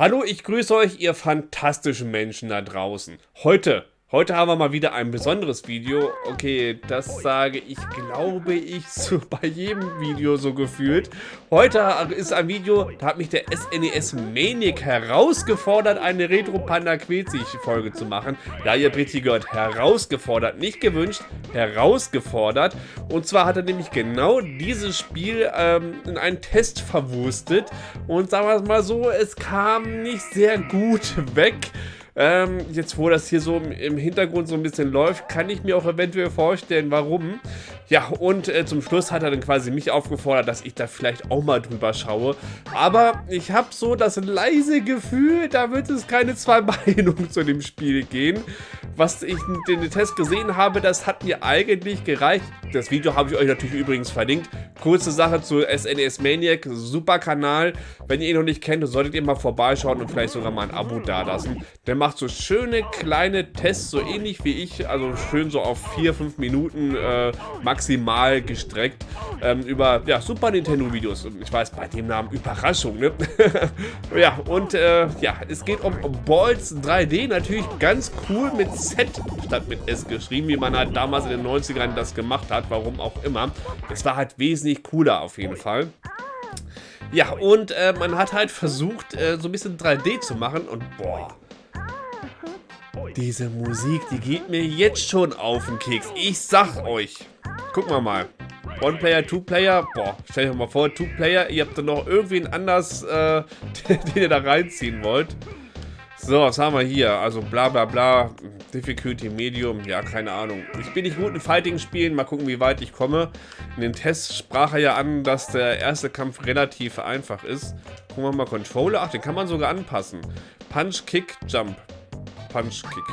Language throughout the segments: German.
Hallo, ich grüße euch, ihr fantastischen Menschen da draußen. Heute Heute haben wir mal wieder ein besonderes Video. Okay, das sage ich, glaube ich, so bei jedem Video so gefühlt. Heute ist ein Video, da hat mich der SNES Maniac herausgefordert, eine Retro Panda Quetzig Folge zu machen. Ja, ihr richtig gehört, herausgefordert, nicht gewünscht, herausgefordert. Und zwar hat er nämlich genau dieses Spiel ähm, in einen Test verwurstet. Und sagen wir es mal so, es kam nicht sehr gut weg. Ähm, jetzt, wo das hier so im Hintergrund so ein bisschen läuft, kann ich mir auch eventuell vorstellen, warum. Ja, und äh, zum Schluss hat er dann quasi mich aufgefordert, dass ich da vielleicht auch mal drüber schaue. Aber ich habe so das leise Gefühl, da wird es keine zwei Meinungen zu dem Spiel gehen. Was ich in den Test gesehen habe, das hat mir eigentlich gereicht. Das Video habe ich euch natürlich übrigens verlinkt. Kurze Sache zu SNES e Maniac, super Kanal. Wenn ihr ihn noch nicht kennt, solltet ihr mal vorbeischauen und vielleicht sogar mal ein Abo dalassen. Der macht so schöne kleine Tests, so ähnlich wie ich, also schön so auf 4-5 Minuten äh, maximal gestreckt ähm, über ja, Super Nintendo Videos. Ich weiß, bei dem Namen Überraschung, ne? ja, und äh, ja, es geht um Balls 3D, natürlich ganz cool mit Z statt mit S geschrieben, wie man halt damals in den 90ern das gemacht hat, warum auch immer. Es war halt wesentlich cooler auf jeden Fall. Ja, und äh, man hat halt versucht, äh, so ein bisschen 3D zu machen und boah, diese Musik, die geht mir jetzt schon auf den Keks. Ich sag euch. Gucken wir mal. One-Player, Two-Player. Boah, stell dir mal vor, Two-Player. Ihr habt dann noch irgendwen anders, äh, den ihr da reinziehen wollt. So, was haben wir hier? Also bla bla bla. Difficulty Medium. Ja, keine Ahnung. Ich bin nicht gut in Fighting-Spielen. Mal gucken, wie weit ich komme. In den Tests sprach er ja an, dass der erste Kampf relativ einfach ist. Gucken wir mal Controller. Ach, den kann man sogar anpassen. Punch, Kick, Jump. Punch Kick.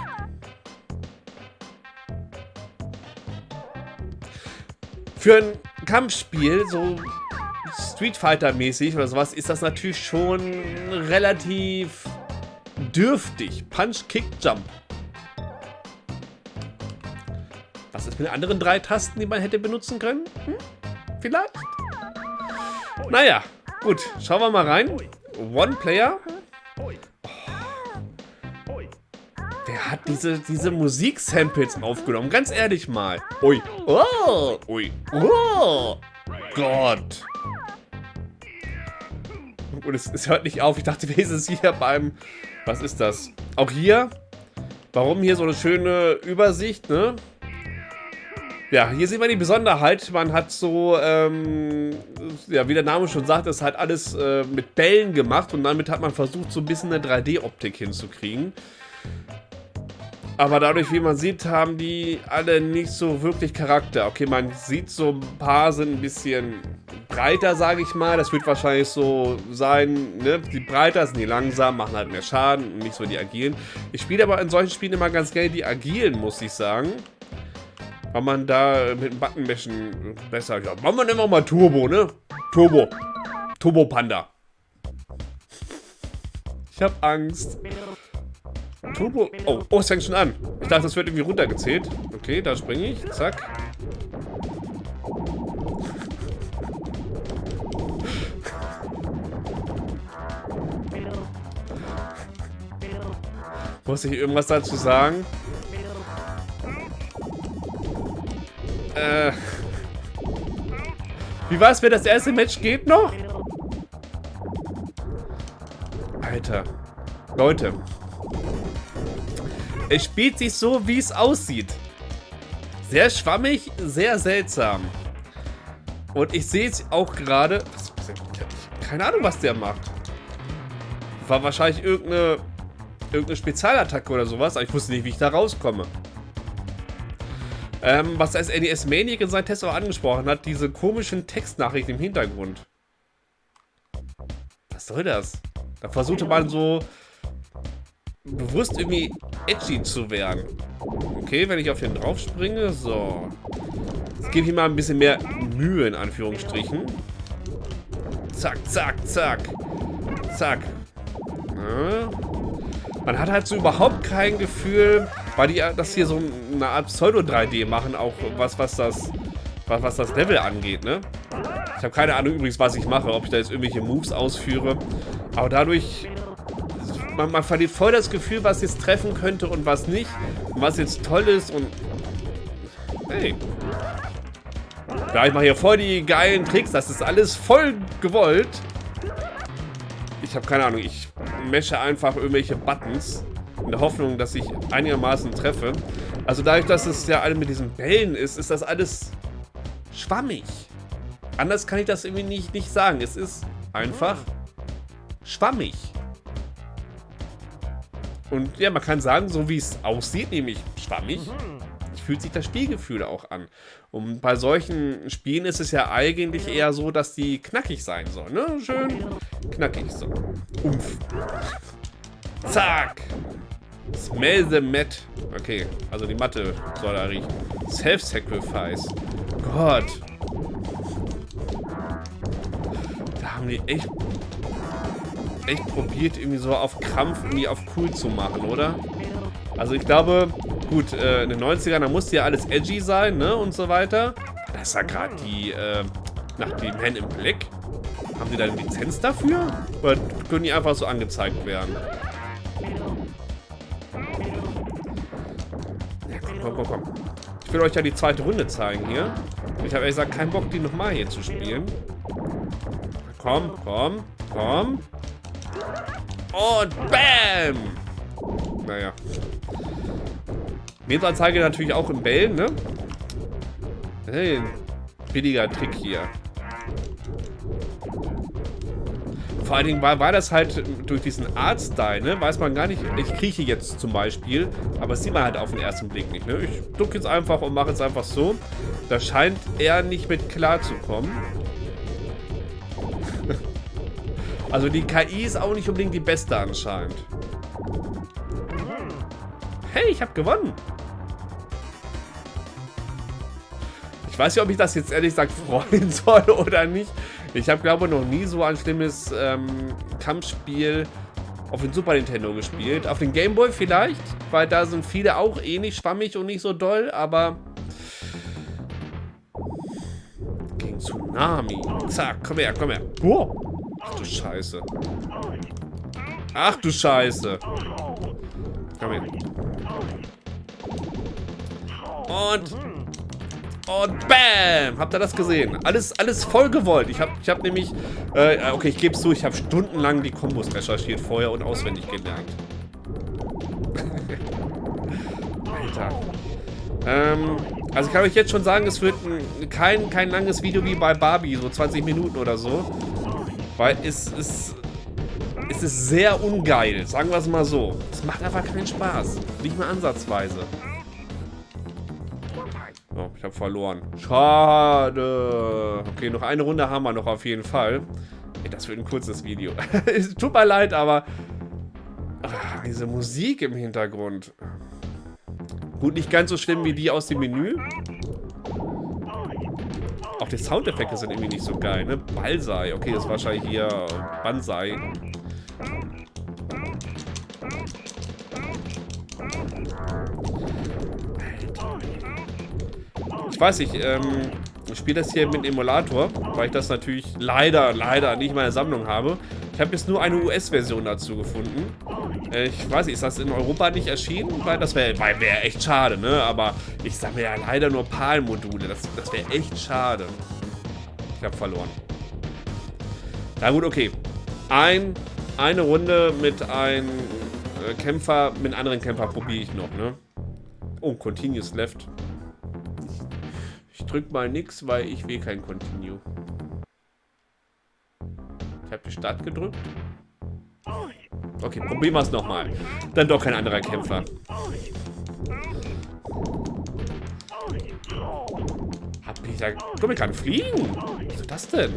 Für ein Kampfspiel, so Street Fighter mäßig oder sowas, ist das natürlich schon relativ dürftig. Punch, Kick, Jump. Was ist mit den anderen drei Tasten, die man hätte benutzen können? Hm? Vielleicht? Naja, gut. Schauen wir mal rein. One Player. Diese, diese Musik-Samples aufgenommen? Ganz ehrlich mal. Ui. Oh. Ui. Oh. Gott. Und es, es hört nicht auf. Ich dachte, wir sind hier beim... Was ist das? Auch hier? Warum hier so eine schöne Übersicht, ne? Ja, hier sieht man die Besonderheit. Man hat so, ähm, ja, wie der Name schon sagt, ist halt alles äh, mit Bällen gemacht und damit hat man versucht, so ein bisschen eine 3D-Optik hinzukriegen. Aber dadurch, wie man sieht, haben die alle nicht so wirklich Charakter. Okay, man sieht so ein paar sind ein bisschen breiter, sage ich mal. Das wird wahrscheinlich so sein, ne? Die breiter sind die langsam, machen halt mehr Schaden und nicht so die agilen. Ich spiele aber in solchen Spielen immer ganz gerne die agilen, muss ich sagen. Weil man da mit dem Buttonmeschen besser... Ja, machen wir immer mal Turbo, ne? Turbo. Turbo Panda. Ich hab Angst. Turbo. Oh, oh, es fängt schon an. Ich dachte, das wird irgendwie runtergezählt. Okay, da springe ich. Zack. Muss ich irgendwas dazu sagen? Äh. Wie war es, wenn das erste Match geht noch? Alter. Leute. Es spielt sich so, wie es aussieht. Sehr schwammig, sehr seltsam. Und ich sehe es auch gerade... Keine Ahnung, was der macht. War wahrscheinlich irgendeine, irgendeine Spezialattacke oder sowas, aber ich wusste nicht, wie ich da rauskomme. Ähm, was als NES Maniac in seinem Test auch angesprochen hat, diese komischen Textnachrichten im Hintergrund. Was soll das? Da versuchte man so bewusst irgendwie edgy zu werden. Okay, wenn ich auf den drauf springe, so. Jetzt gebe ich mal ein bisschen mehr Mühe, in Anführungsstrichen. Zack, zack, zack. Zack. Ja. Man hat halt so überhaupt kein Gefühl, weil die das hier so eine Art Pseudo-3D machen, auch was, was das was, was das Level angeht, ne? Ich habe keine Ahnung übrigens, was ich mache, ob ich da jetzt irgendwelche Moves ausführe. Aber dadurch man, man verliert voll das Gefühl, was jetzt treffen könnte und was nicht. Und was jetzt toll ist und... Hey. Ja, ich mache hier voll die geilen Tricks. Das ist alles voll gewollt. Ich habe keine Ahnung. Ich mesche einfach irgendwelche Buttons. In der Hoffnung, dass ich einigermaßen treffe. Also dadurch, dass es ja alle mit diesen Bällen ist, ist das alles schwammig. Anders kann ich das irgendwie nicht, nicht sagen. Es ist einfach schwammig. Und ja, man kann sagen, so wie es aussieht, nämlich schwammig, fühlt sich das Spielgefühl auch an. Und bei solchen Spielen ist es ja eigentlich eher so, dass die knackig sein sollen. Ne? Schön knackig so. Umf. Zack. Smell the mat. Okay, also die Matte soll da riechen. Self-Sacrifice. Gott. Da haben die echt echt probiert, irgendwie so auf Krampf irgendwie auf cool zu machen, oder? Also ich glaube, gut, äh, in den 90ern, da musste ja alles edgy sein, ne, und so weiter. Das ist ja gerade die, äh, nach die Men in Black. Haben die da eine Lizenz dafür? Oder können die einfach so angezeigt werden? Ja, komm, komm, komm, komm. Ich will euch ja die zweite Runde zeigen hier. Ich habe ehrlich gesagt keinen Bock, die nochmal hier zu spielen. Komm, komm, komm. Und BAM! Naja. Nebsanzeige natürlich auch im Bällen, ne? Hey, billiger Trick hier. Vor allen Dingen war, war das halt durch diesen Art-Style, ne? Weiß man gar nicht. Ich krieche jetzt zum Beispiel, aber das sieht man halt auf den ersten Blick nicht, ne? Ich ducke jetzt einfach und mache jetzt einfach so. Da scheint er nicht mit klar zu kommen. Also die KI ist auch nicht unbedingt die beste anscheinend. Hey, ich habe gewonnen. Ich weiß nicht, ob ich das jetzt ehrlich gesagt freuen soll oder nicht. Ich habe, glaube ich, noch nie so ein schlimmes ähm, Kampfspiel auf den Super Nintendo gespielt. Auf den Game Boy vielleicht, weil da sind viele auch ähnlich schwammig und nicht so doll, aber... Gegen Tsunami. Zack, komm her, komm her. Boah. Du Scheiße. Ach du Scheiße. Komm her. Und... Und BAM! Habt ihr das gesehen? Alles, alles voll gewollt. Ich habe ich hab nämlich... Äh, okay, ich gebe es zu, ich habe stundenlang die Kombos recherchiert vorher und auswendig gelernt. Alter. Ähm, also ich kann euch jetzt schon sagen, es wird ein, kein, kein langes Video wie bei Barbie, so 20 Minuten oder so. Weil es ist... Es ist sehr ungeil, sagen wir es mal so. Es macht einfach keinen Spaß. Nicht mal ansatzweise. Oh, ich habe verloren. Schade. Okay, noch eine Runde haben wir noch auf jeden Fall. Ey, das wird ein kurzes Video. tut mir leid, aber... Ach, diese Musik im Hintergrund. Gut, nicht ganz so schlimm wie die aus dem Menü. Auch die Soundeffekte sind irgendwie nicht so geil, ne? Balsai. Okay, das ist wahrscheinlich hier Bansai. Ich weiß nicht, ähm, ich spiele das hier mit Emulator, weil ich das natürlich leider, leider nicht in meiner Sammlung habe. Ich habe jetzt nur eine US-Version dazu gefunden. Äh, ich weiß nicht, ist das in Europa nicht erschienen? Weil das wäre wär echt schade, ne? Aber ich sammle ja leider nur PAL-Module. Das, das wäre echt schade. Ich habe verloren. Na gut, okay. Ein, eine Runde mit einem äh, Kämpfer, mit einem anderen Kämpfer probiere ich noch, ne? Oh, Continuous Left. Ich, ich drück mal nix, weil ich will kein Continue. Ich habe die Start gedrückt. Okay, probieren wir es nochmal. Dann doch kein anderer Kämpfer. Hab ich da... Komm, ich kann fliegen. Was ist das denn?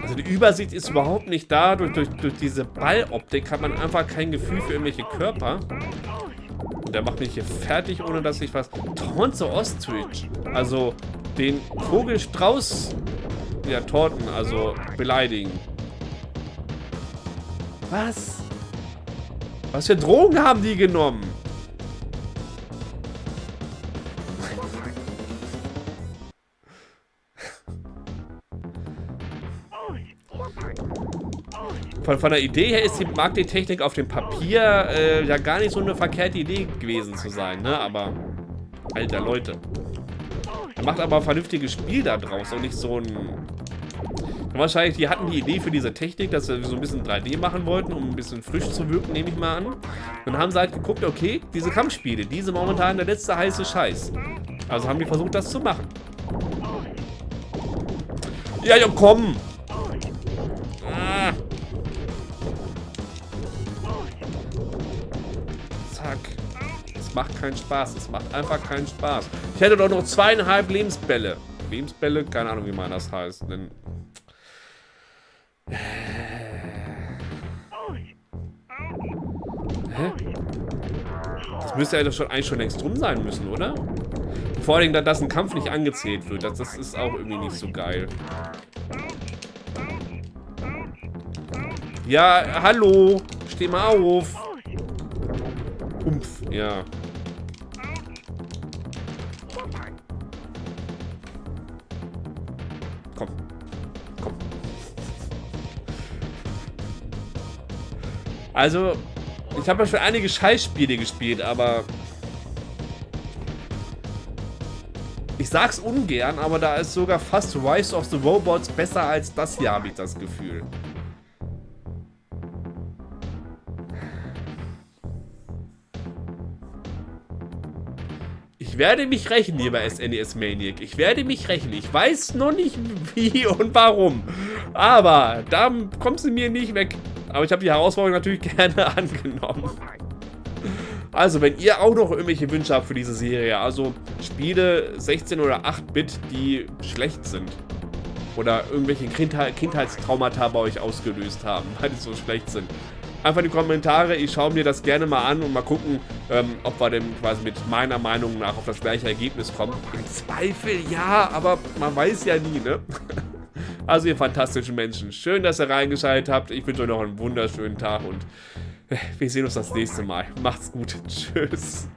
Also die Übersicht ist überhaupt nicht da. Durch, durch, durch diese Balloptik hat man einfach kein Gefühl für irgendwelche Körper. Und der macht mich hier fertig, ohne dass ich was... Tonzo Ostrich. Also den Vogelstrauß... Ja, Torten, also beleidigen. Was? Was für Drogen haben die genommen? von, von der Idee her ist die Marketingtechnik auf dem Papier äh, ja gar nicht so eine verkehrte Idee gewesen zu sein, ne? Aber, alter Leute. Macht aber ein vernünftiges Spiel da draus und nicht so ein... Wahrscheinlich, die hatten die Idee für diese Technik, dass sie so ein bisschen 3D machen wollten, um ein bisschen frisch zu wirken, nehme ich mal an. Dann haben sie halt geguckt, okay, diese Kampfspiele, diese momentan der letzte heiße Scheiß. Also haben die versucht, das zu machen. Ja, ja, komm! Macht keinen Spaß. Es macht einfach keinen Spaß. Ich hätte doch noch zweieinhalb Lebensbälle. Lebensbälle? Keine Ahnung, wie man das heißt. Denn Hä? Das müsste ja doch schon eigentlich schon längst drum sein müssen, oder? Vor allem, dass ein Kampf nicht angezählt wird. Das, das ist auch irgendwie nicht so geil. Ja, hallo. Steh mal auf. Humpf, ja. Also, ich habe ja schon einige Scheißspiele gespielt, aber... Ich sag's ungern, aber da ist sogar fast Rise of the Robots besser als das hier, habe ich das Gefühl. Ich werde mich rächen, lieber SNES e Maniac. Ich werde mich rächen. Ich weiß noch nicht wie und warum. Aber da kommt sie mir nicht weg. Aber ich habe die Herausforderung natürlich gerne angenommen. Also, wenn ihr auch noch irgendwelche Wünsche habt für diese Serie, also Spiele 16 oder 8-Bit, die schlecht sind. Oder irgendwelche Kindheitstraumata bei euch ausgelöst haben, weil die so schlecht sind. Einfach in die Kommentare, ich schaue mir das gerne mal an und mal gucken, ähm, ob wir denn quasi mit meiner Meinung nach auf das gleiche Ergebnis kommen. Im Zweifel ja, aber man weiß ja nie, ne? Also ihr fantastischen Menschen, schön, dass ihr reingeschaltet habt. Ich wünsche euch noch einen wunderschönen Tag und äh, wir sehen uns das nächste Mal. Macht's gut. Tschüss.